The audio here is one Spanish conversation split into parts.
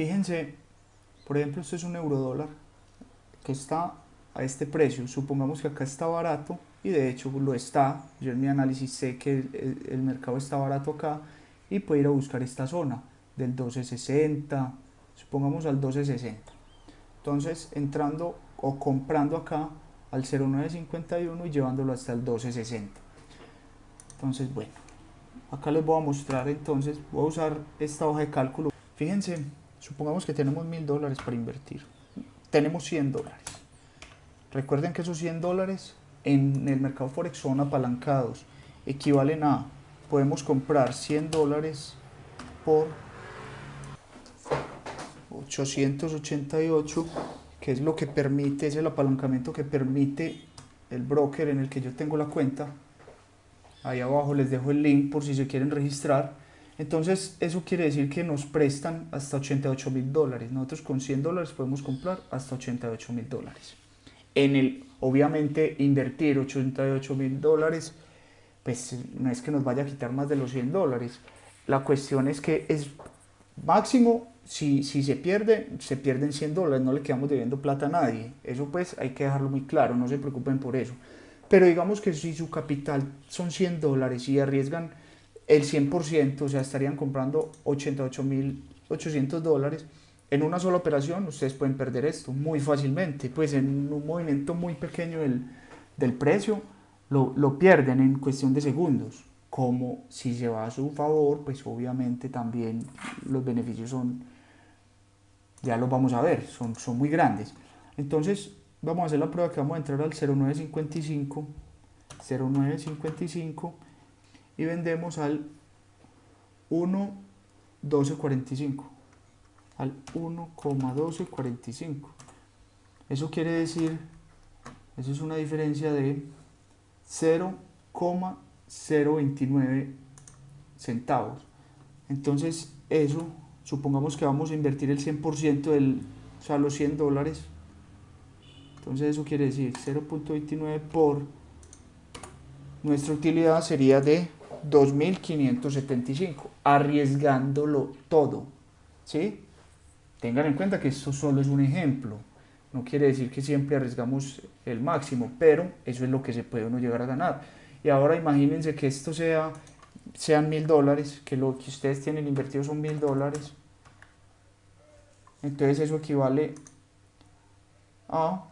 Fíjense, por ejemplo, esto es un euro dólar que está a este precio. Supongamos que acá está barato y de hecho lo está. Yo en mi análisis sé que el, mercado está barato acá y puedo ir a buscar esta zona del 1260, supongamos al 1260. Entonces entrando o comprando acá al 0951 y llevándolo hasta el 1260. Entonces bueno, acá les voy a mostrar entonces, voy a usar esta hoja de cálculo. Fíjense, supongamos que tenemos mil dólares para invertir. Tenemos 100 dólares. Recuerden que esos 100 dólares en el mercado Forex son apalancados. Equivalen a, podemos comprar 100 dólares por 888, que es lo que permite, es el apalancamiento que permite el broker en el que yo tengo la cuenta. Ahí abajo les dejo el link por si se quieren registrar. Entonces eso quiere decir que nos prestan hasta 88 mil dólares. Nosotros con 100 dólares podemos comprar hasta 88 mil dólares. En el, obviamente, invertir 88 mil dólares, pues no es que nos vaya a quitar más de los 100 dólares. La cuestión es que es máximo si, si se pierde, se pierden 100 dólares, no le quedamos debiendo plata a nadie. Eso pues hay que dejarlo muy claro, no se preocupen por eso. Pero digamos que si su capital son 100 dólares y arriesgan el 100%, o sea, estarían comprando 88.800 dólares, en una sola operación ustedes pueden perder esto muy fácilmente. Pues en un movimiento muy pequeño del, del precio lo, lo pierden en cuestión de segundos como si se va a su favor, pues obviamente también los beneficios son ya los vamos a ver, son, son muy grandes. Entonces vamos a hacer la prueba que vamos a entrar al 0955, 0955 y vendemos al 1.1245, al 1,1245. Eso quiere decir, eso es una diferencia de 0,029 centavos. Entonces eso supongamos que vamos a invertir el 100% del, o sea, los 100 dólares, entonces eso quiere decir 0.29 por nuestra utilidad sería de 2.575, arriesgándolo todo, ¿sí? Tengan en cuenta que esto solo es un ejemplo, no quiere decir que siempre arriesgamos el máximo, pero eso es lo que se puede uno llegar a ganar. Y ahora imagínense que esto sea sean mil dólares, que lo que ustedes tienen invertido son mil dólares, entonces eso equivale a,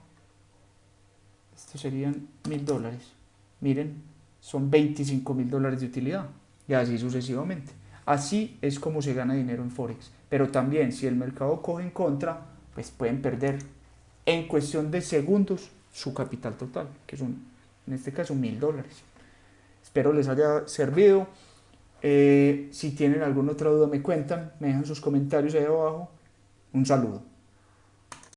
esto serían mil dólares, miren, son 25 mil dólares de utilidad y así sucesivamente. Así es como se gana dinero en Forex. Pero también si el mercado coge en contra, pues pueden perder en cuestión de segundos su capital total, que son en este caso mil dólares. Espero les haya servido. Eh, si tienen alguna otra duda me cuentan, me dejan sus comentarios ahí abajo un saludo.